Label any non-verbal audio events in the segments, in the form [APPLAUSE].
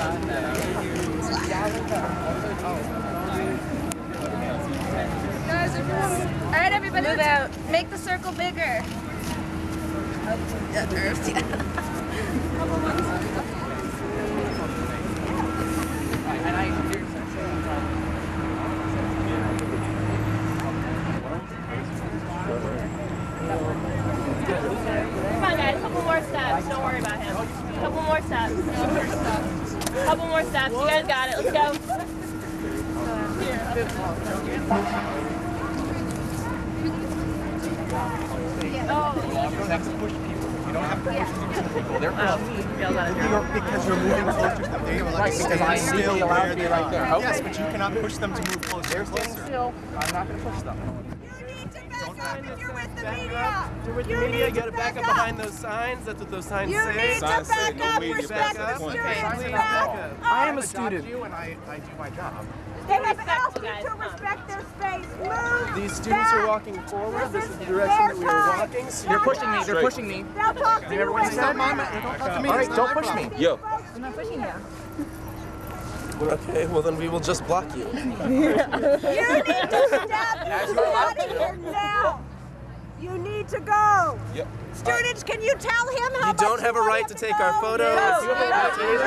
All right, everybody, move out. Make the circle bigger. Come [LAUGHS] on, guys. Couple more steps. Don't worry about him. Couple more steps. Couple more steps. You guys got it. Let's go. You don't have to push people. You don't have to push people. They're Oh, because you're moving closer to them. They Right, stay because I'm still legally allowed where to be they right are. there. Okay. Yes, but you cannot push them to move closer. They're and standing closer. still. I'm not going to push them. You're with the media, you gotta back up behind those signs. That's what those signs You say. need to Signs say back no up, media respect past the the point. students, Please back back up. up. I am a student. you and I, I do my job. They have asked you to respect their space. Move These students are walking forward. This is the direction that we are time. walking. They're pushing me. They're pushing me. They'll talk to you everyone when stop you're my. Don't talk to me. All right, don't push problem. me. I'm not pushing you. Okay, well then we will just block you. [LAUGHS] You need to step [LAUGHS] out of here now. You need to go. Yep. Students, can you tell him how You don't much have a right want to him take go? our photos. No. You have a right to take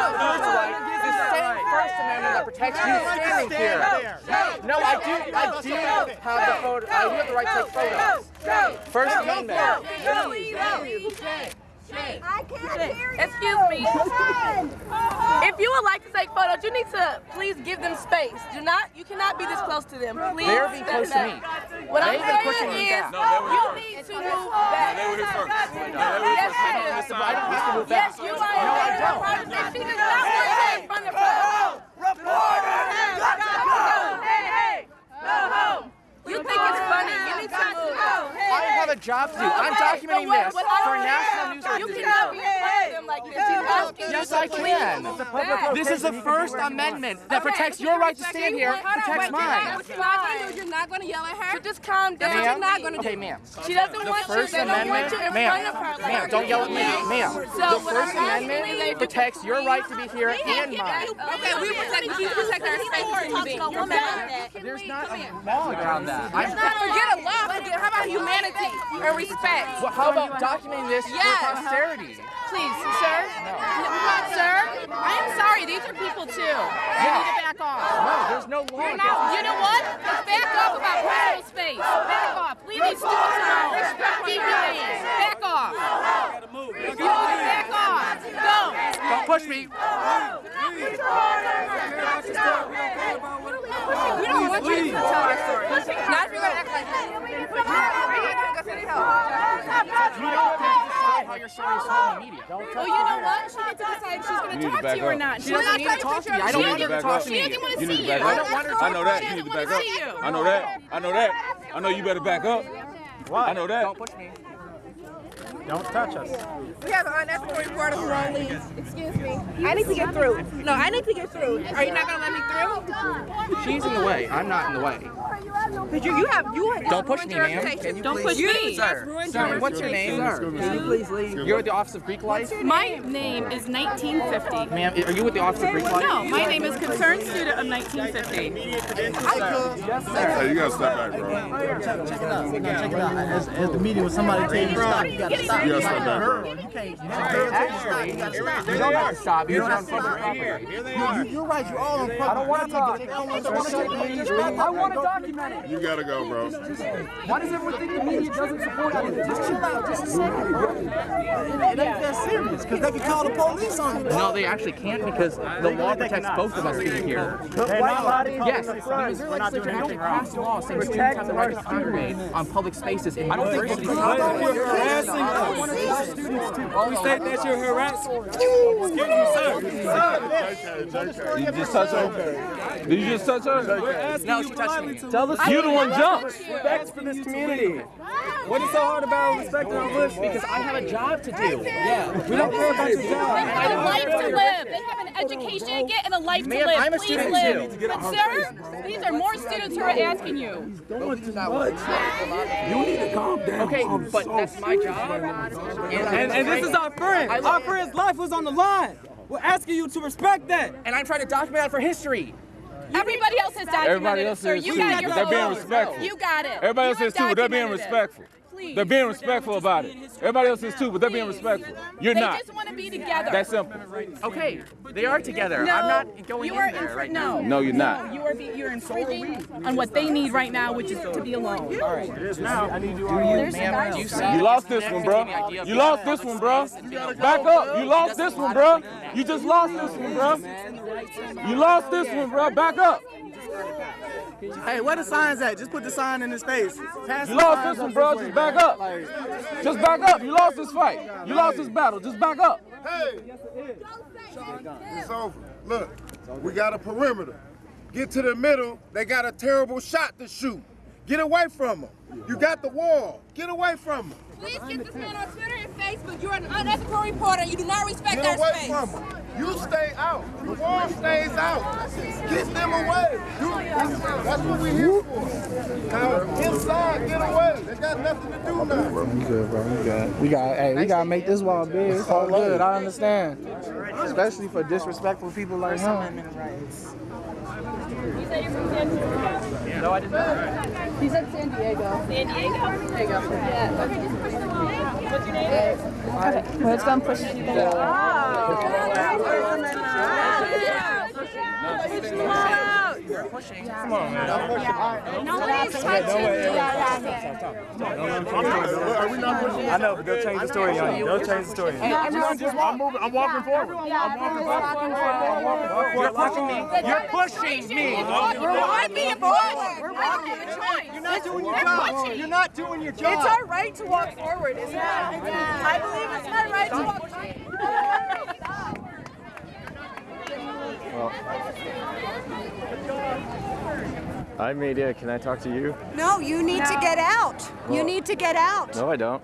our The same First Amendment that protects you standing here. No, I do. I do have the photo. I do have the right to take photos. First Amendment. I can't hear you. Excuse me. If you would like to take photos, you need to please give them space. Do not, you cannot be this close to them. Please. They're being close to me. What I'm They've been pushing saying me is, back. you need to move back. They were here first. Yes, I don't have to move Yes, you are. No, I don't. She does not want to in front of her. Hey, hey, go home. You think it's funny? You need to. I have a job to do. I'm documenting this for national news You organizations. Yes, I can. This is the First Amendment that protects your right to stand here, protects mine. You're not going to yell at her. So just calm down. Ma'am? You're not going to Okay, do. ma'am. She doesn't The want you. First They don't want Amendment, you in front of ma'am, her. ma'am, don't yell at me, ma'am. The First I'm asking is Amendment protects your right to be here and mine. Okay, we protect. We protect our space. You're mad. There's not a law around that. I'm, Forget a law. Forget. How about humanity and respect? well, how about documenting this Yes. for posterity? Please, sir. Sir, I am sorry. These are people too. You need to back off. No, there's no law. You're not, you know what? Let's back up about personal space. Back off. Leave these students alone. Respect people. Back off. If you want to back off, go. Don't push me. We don't want you to tell our story. Not if you're going to act like that. You don't have to decide oh, how your oh. story is told in the media. Don't Well, you know what? She gets to decide if she's going to talk to you or not. She doesn't need to talk to me. I don't want her to talk to She doesn't want to see you. to back I up. don't want her to I talk know to that. You need to back up. see you. I know that. I know that. I know you better back up. Why? I know that. Don't push me. Don't touch us. We have an unethical reporter who won't leave. Excuse me. I need to get through. No, I need to get through. Are you not going to let me through? She's in the way. I'm not in the way. Because you, you have you have, don't push me, ma'am. Don't push me. Sir, sir, what's your name? Can you please leave? You're with the Office of Greek Life? My name is 1950. Ma'am, are you with the Office of Greek Life? No, my name is Concerned Student of 1950. Hey, you gotta step back, bro. Check it out. Check it As, as the media, when somebody tell you to stop, you gotta stop. You gotta step back, bro. You can't. You can't. Actually, you don't have to stop. You're on public property. You, you're right. You're all on. I don't want to talk. I want to document it. You gotta go, bro. Why does everyone think the media doesn't support it? Just chill out. Just a second, bro. It ain't that serious because they can call the police on you. No, they actually can't because the law protects both of us being here. Yes, the Missouri legislature actually passed a law saying students have the right to congregate on public spaces in universities. We say that. You're harassing. You just touch her? Did you just touch her? No, she touched me. Tell us You the one jumped. respect for this community. What is so hard about respecting our bush? Because I have a job to do. Yeah. We don't care about your job. They have a life to live. They have an education to get and a life to live. I'm a Please student live. too. But sir, these are more students who are asking you. You need to calm down. Okay, but that's my job. And, and this is our friend. Our friend's life was on the line. We're asking you to respect that. And I'm trying to document that for history. Everybody else has documented Everybody it, sir. You too, got but your they're being respectful. You got it. Everybody You else is too, but they're being respectful. it. Respectful. Please. They're being respectful about it. Everybody else is too, but they're being respectful. You're not. They not. just want to be together. That's simple. Okay, they are together. No, I'm not going you in are there right no. now. No, you're not. You are be, you're infringing on what they need right now, which is to be alone. All right. It is now. I need you There's you lost this one, bro. the idea of You lost this one, bro. Back up. You lost this one, bro. to do that. You just lost this one, bro. You lost this one, bro. Back up. Hey, where the signs at? Just put the sign in his face. Pass You lost this one, bro. Just back up. Just back up. You lost this fight. You lost this battle. Just back up. Hey, it's over. Look, we got a perimeter. Get to the middle. They got a terrible shot to shoot. Get away from them. You got the wall. Get away from them. Please get this man on Twitter and Facebook. You're an unethical reporter. You do not respect Get our away space. from them. You stay out. The wall stays out. Get them away. You, that's what we're here for. Now, inside, get away. They got nothing to do now. You good, bro. You good. We got, hey, we gotta make this wall big. It's all good. I understand. Especially for disrespectful people like him. You said you're from San Diego? No, I did not. He said San Diego. San Diego? There you go. Yeah. Okay, just push the wall. What's your name? Okay. Well, it's gonna push it. Слушай, You're pushing. Come on, man. Are we not pushing? I know, but they'll change the story on you. They'll change the story. I'm just I'm moving. I'm walking forward. I'm walking forward. You're pushing me. You're pushing me. We're not being pushed. We're walking the choice. You're not doing your job. You're not doing your job. It's our right to walk forward, isn't it? I believe it's my right to walk forward. Hi, media. Can I talk to you? No, you need to get out. You need to get out. No, I don't.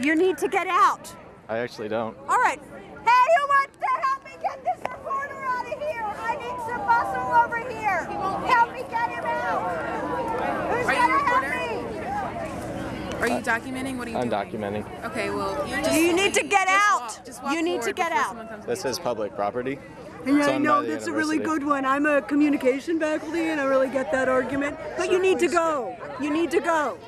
You need to get out. I actually don't. All right. Hey, who wants to help me get this reporter out of here? I need some muscle over here. Help me get him out. Who's Are you gonna help me? Are you documenting? What are you I'm doing? documenting. Okay, well, you, You need to get just out. walk- just walk You need to get out. This is public property. And It's I know by the that's a really good one. I'm a communication faculty and I really get that argument. But you need to go. You need to go.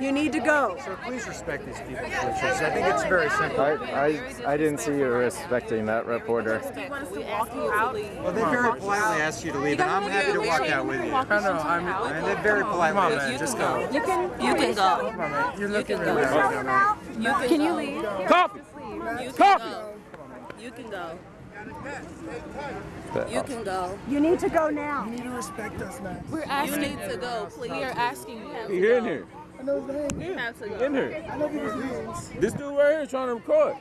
You need to go. So please respect these people. I think it's very simple. I, I, I didn't see you respecting that reporter. Do want us to walk out? Well, they very politely asked you to leave, and I'm happy to walk out with you. I know, I'm, and they very politely. Come on, man, just go. You can, you can go. Come on, man. You're looking really bad. You can, can you leave? Coffee. You can go. You uh, can go. But- You can go. Now. You need to go now. We're asking you need to go, please. We are asking you. He in here. You have to go. In here. This dude right here trying to record.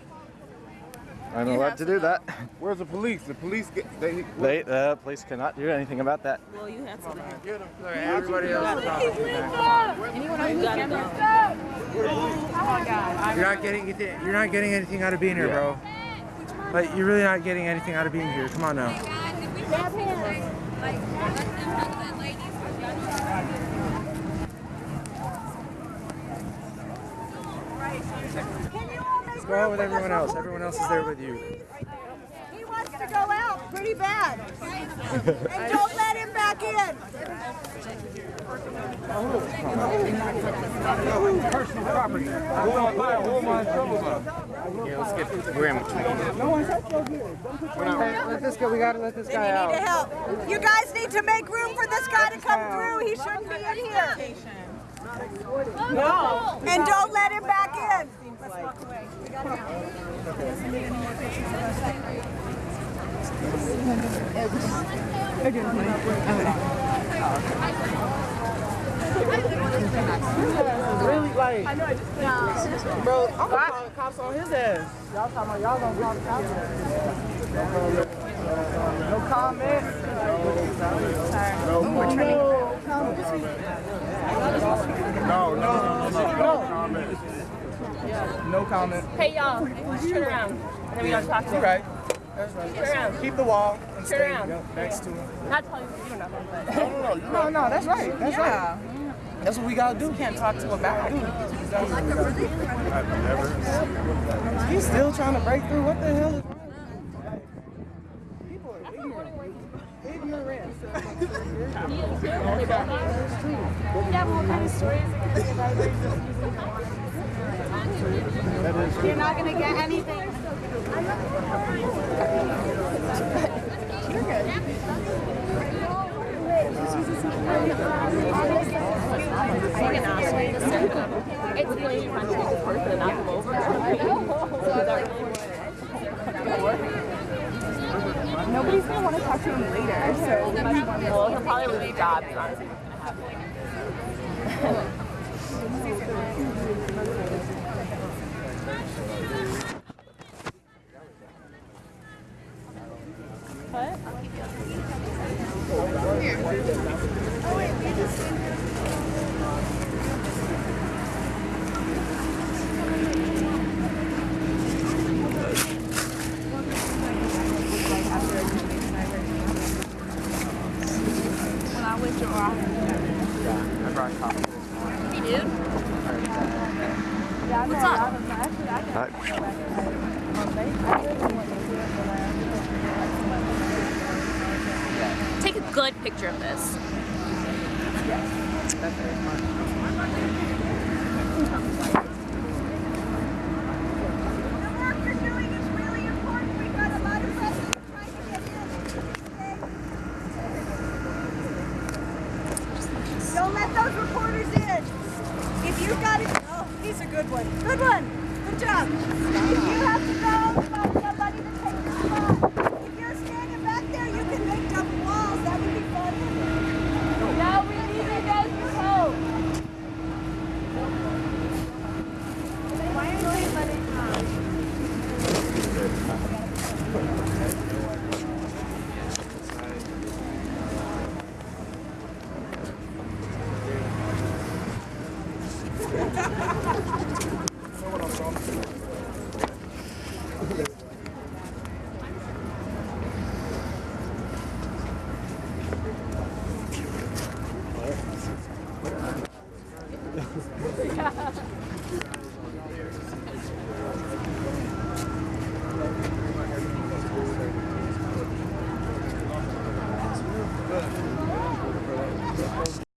I'm allowed to do that. Where's the police? The police get they. They, the police cannot do anything about that. Well, you have to go. Everybody else is Anyone on the camera? You're not getting anything. You're not getting anything out of being here, bro. Like you're really not getting anything out of being here. Come on now. Can you all make Let's go out with everyone else. Everyone else is there with you. He wants to go out pretty bad. and don't let him back in. Yeah, let's get. We're in between. Let this go. We gotta let this Then guy you need to out. help. You guys need to make room for this guy to come through. He shouldn't be in here. No. And don't let him back in. Really, like, bro, I'm gonna call the cops on his ass. Y'all talking about y'all gonna call the cops on his ass. No comment. No, no, no, no, no comment. No comment. Hey, y'all. Turn around. And then we don't talk to You're right. That's right. Turn around. Keep the wall and Turn stay around. next to him. Not telling you, you don't know, but. No, no, that's right. That's right. That's what we gotta do. You can't talk to a back. I've never. He's still trying to break through. What the hell is wrong? People are You're not gonna get anything. jobs, honestly, going to. coffee? Yeah, I brought coffee. Hey, dude. What's up? Hi. Take a good picture of this.